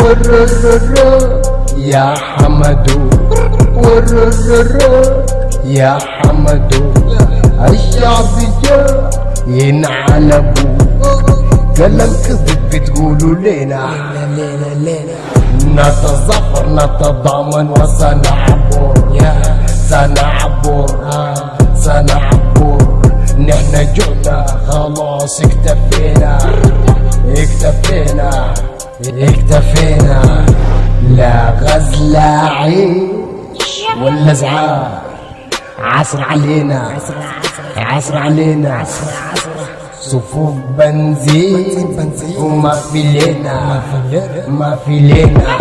ورررر يا حمدو ورررر يا حمدو الشعب جاء ينعلبوا قلم كذب بتقولوا لينا لينا لينا نتظفر نتضامن وسنعبر سنعبر سنعبر جعنا خلاص اكتفينا. اكتفينا اكتفينا. لا غزل عيش ولا زعار. عصر علينا عصر علينا. صفوف بنزين وما في لينا ما في لينا.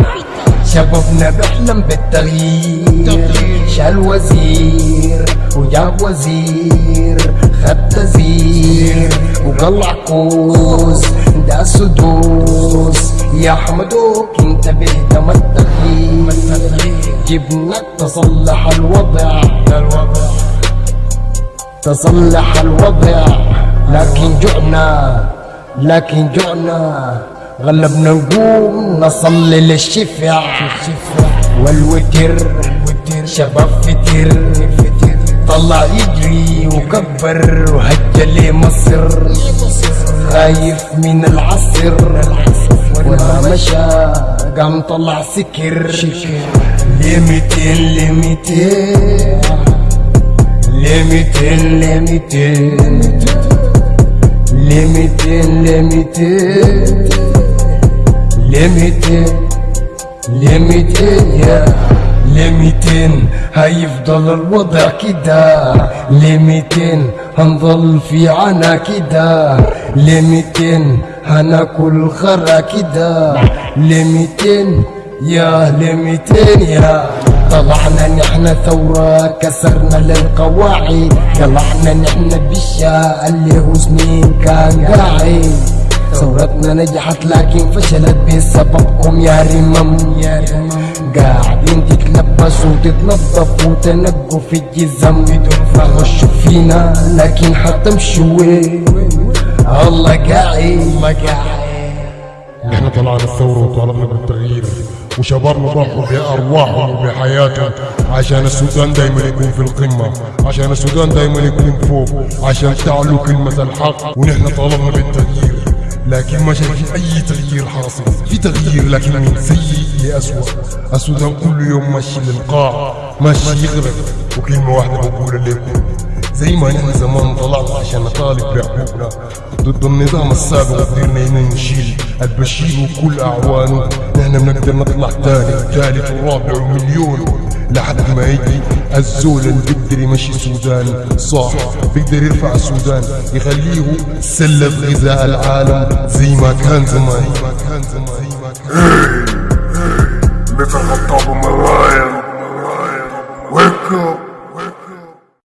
شبابنا بيحلم بالتغيير. شال وزير وجاب وزير. خد تزير وقلع كوز ده سدوس. يا حمدوك انتبه تم التغيير جبناك تصلح الوضع. تصلح الوضع. لكن جعنا لكن جعنا. غلبنا نقوم نصلي للشفع والوتر شباب فتر. طلع يجري وكبر وهجى لمصر خايف من العصر. وما مشى قام طلع سكر. لميتين لميتين لميتين لميتين لميتين لميتين لميتين لميتين يا لميتين. هيفضل الوضع كده. لميتين هنظل في عنا كده. لميتين هناكل خرا كده. لميتين يا لميتين يا. طلعنا نحن ثورة كسرنا للقواعد. طلعنا نحن بالشاء اللي هو سنين كان قاعد. ثورتنا نجحت لكن فشلت بسببكم يا رمم. يا رمم. تتلبسوا وتتنظفوا وتنقوا في الجزم غشوا فينا. لكن حتمشوا الله قاعد الله قاعد نحن طلعنا الثورة وطالبنا بالتغيير وشبابنا ضحوا بأرواحهم وبحياتهم عشان السودان دايما يكون في القمة. عشان السودان دايما يكون فوق. عشان تعلو كلمة الحق. ونحن طالبنا بالتغيير. لكن ما شايف أي تغيير حاصل في تغيير لكن من سيء لأسوأ. السودان كل يوم ماشي للقاع ماشي يغرق. وكلمة واحدة بقولها لكم زي ما نحن زمان طلعنا عشان نطالب بحقوقنا ضد النظام السابق وقدرنا هنا نشيل البشير وكل أعوانه. نحن بنقدر نطلع تاني وثالث ورابع ومليون. لحد ما يجي الزول اللي بيقدر يمشي السودان صح بيقدر يرفع السودان يخليه سلة غذاء العالم زي ما كان زمان.